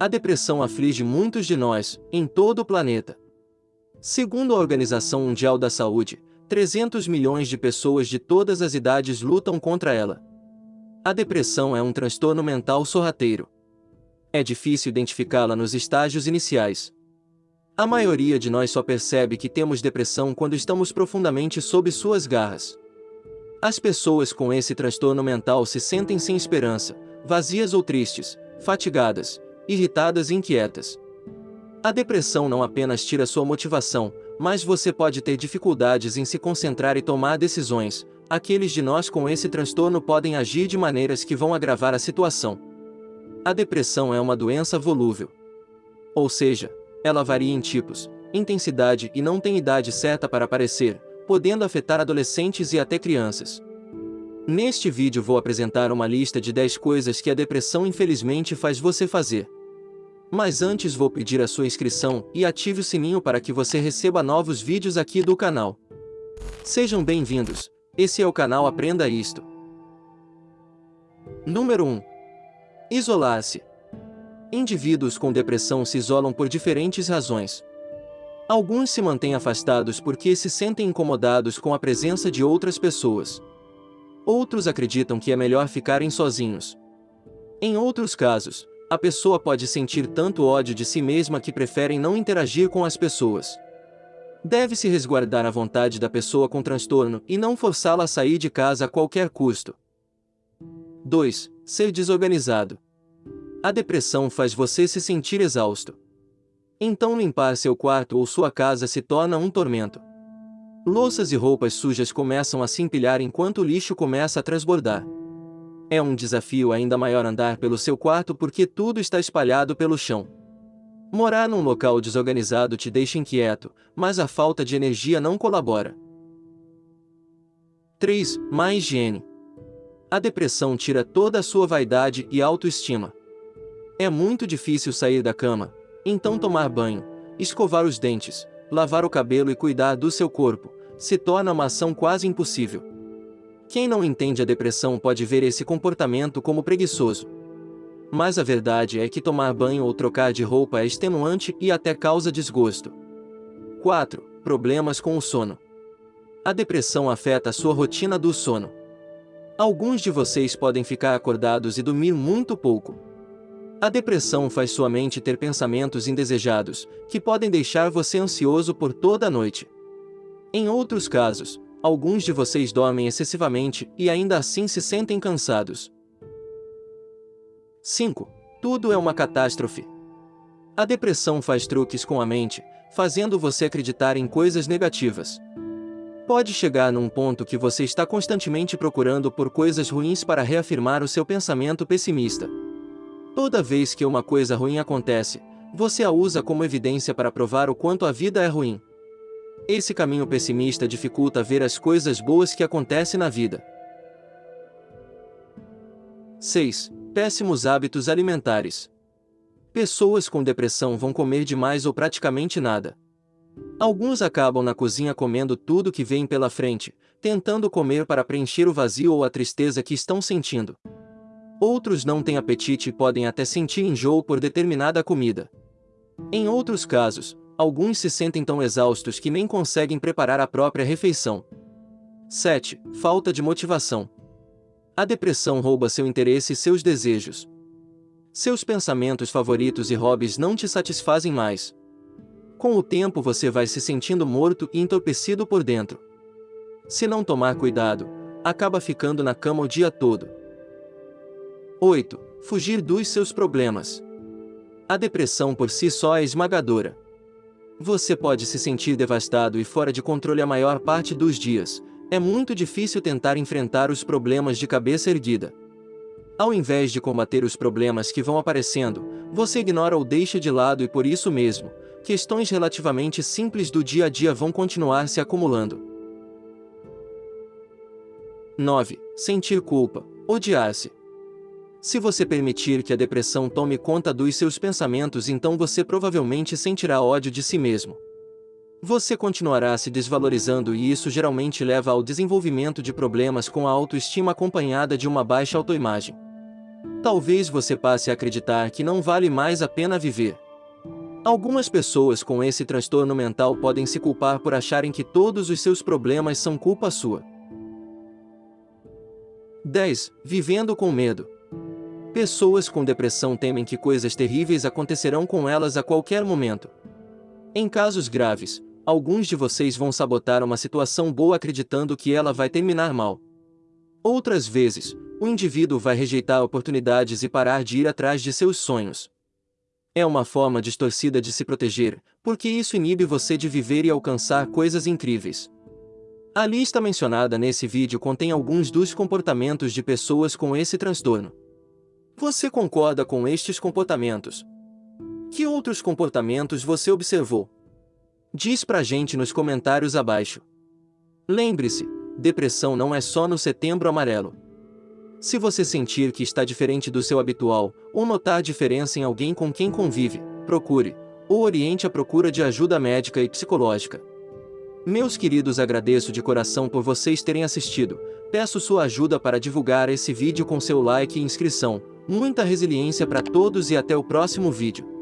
A depressão aflige muitos de nós, em todo o planeta. Segundo a Organização Mundial da Saúde, 300 milhões de pessoas de todas as idades lutam contra ela. A depressão é um transtorno mental sorrateiro. É difícil identificá-la nos estágios iniciais. A maioria de nós só percebe que temos depressão quando estamos profundamente sob suas garras. As pessoas com esse transtorno mental se sentem sem esperança, vazias ou tristes, fatigadas, irritadas e inquietas. A depressão não apenas tira sua motivação, mas você pode ter dificuldades em se concentrar e tomar decisões. Aqueles de nós com esse transtorno podem agir de maneiras que vão agravar a situação. A depressão é uma doença volúvel. Ou seja, ela varia em tipos, intensidade e não tem idade certa para aparecer, podendo afetar adolescentes e até crianças. Neste vídeo vou apresentar uma lista de 10 coisas que a depressão infelizmente faz você fazer. Mas antes vou pedir a sua inscrição e ative o sininho para que você receba novos vídeos aqui do canal. Sejam bem-vindos, esse é o canal Aprenda Isto. Número 1. Isolar-se. Indivíduos com depressão se isolam por diferentes razões. Alguns se mantêm afastados porque se sentem incomodados com a presença de outras pessoas. Outros acreditam que é melhor ficarem sozinhos. Em outros casos, a pessoa pode sentir tanto ódio de si mesma que preferem não interagir com as pessoas. Deve-se resguardar a vontade da pessoa com transtorno e não forçá-la a sair de casa a qualquer custo. 2. Ser desorganizado. A depressão faz você se sentir exausto. Então limpar seu quarto ou sua casa se torna um tormento. Louças e roupas sujas começam a se empilhar enquanto o lixo começa a transbordar. É um desafio ainda maior andar pelo seu quarto porque tudo está espalhado pelo chão. Morar num local desorganizado te deixa inquieto, mas a falta de energia não colabora. 3. Má higiene. A depressão tira toda a sua vaidade e autoestima. É muito difícil sair da cama, então tomar banho, escovar os dentes, lavar o cabelo e cuidar do seu corpo, se torna uma ação quase impossível. Quem não entende a depressão pode ver esse comportamento como preguiçoso. Mas a verdade é que tomar banho ou trocar de roupa é extenuante e até causa desgosto. 4. Problemas com o sono. A depressão afeta a sua rotina do sono. Alguns de vocês podem ficar acordados e dormir muito pouco. A depressão faz sua mente ter pensamentos indesejados, que podem deixar você ansioso por toda a noite. Em outros casos, Alguns de vocês dormem excessivamente e ainda assim se sentem cansados. 5. Tudo é uma catástrofe. A depressão faz truques com a mente, fazendo você acreditar em coisas negativas. Pode chegar num ponto que você está constantemente procurando por coisas ruins para reafirmar o seu pensamento pessimista. Toda vez que uma coisa ruim acontece, você a usa como evidência para provar o quanto a vida é ruim. Esse caminho pessimista dificulta ver as coisas boas que acontecem na vida. 6. Péssimos hábitos alimentares. Pessoas com depressão vão comer demais ou praticamente nada. Alguns acabam na cozinha comendo tudo que vem pela frente, tentando comer para preencher o vazio ou a tristeza que estão sentindo. Outros não têm apetite e podem até sentir enjoo por determinada comida. Em outros casos, alguns se sentem tão exaustos que nem conseguem preparar a própria refeição. 7. Falta de motivação. A depressão rouba seu interesse e seus desejos. Seus pensamentos favoritos e hobbies não te satisfazem mais. Com o tempo você vai se sentindo morto e entorpecido por dentro. Se não tomar cuidado, acaba ficando na cama o dia todo. 8. Fugir dos seus problemas. A depressão por si só é esmagadora. Você pode se sentir devastado e fora de controle a maior parte dos dias. É muito difícil tentar enfrentar os problemas de cabeça erguida. Ao invés de combater os problemas que vão aparecendo, você ignora ou deixa de lado e por isso mesmo, questões relativamente simples do dia a dia vão continuar se acumulando. 9. Sentir culpa, odiar-se. Se você permitir que a depressão tome conta dos seus pensamentos então você provavelmente sentirá ódio de si mesmo. Você continuará se desvalorizando e isso geralmente leva ao desenvolvimento de problemas com a autoestima acompanhada de uma baixa autoimagem. Talvez você passe a acreditar que não vale mais a pena viver. Algumas pessoas com esse transtorno mental podem se culpar por acharem que todos os seus problemas são culpa sua. 10. Vivendo com medo. Pessoas com depressão temem que coisas terríveis acontecerão com elas a qualquer momento. Em casos graves, alguns de vocês vão sabotar uma situação boa acreditando que ela vai terminar mal. Outras vezes, o indivíduo vai rejeitar oportunidades e parar de ir atrás de seus sonhos. É uma forma distorcida de se proteger, porque isso inibe você de viver e alcançar coisas incríveis. A lista mencionada nesse vídeo contém alguns dos comportamentos de pessoas com esse transtorno. Você concorda com estes comportamentos? Que outros comportamentos você observou? Diz pra gente nos comentários abaixo. Lembre-se, depressão não é só no setembro amarelo. Se você sentir que está diferente do seu habitual, ou notar diferença em alguém com quem convive, procure, ou oriente a procura de ajuda médica e psicológica. Meus queridos agradeço de coração por vocês terem assistido, peço sua ajuda para divulgar esse vídeo com seu like e inscrição, muita resiliência para todos e até o próximo vídeo.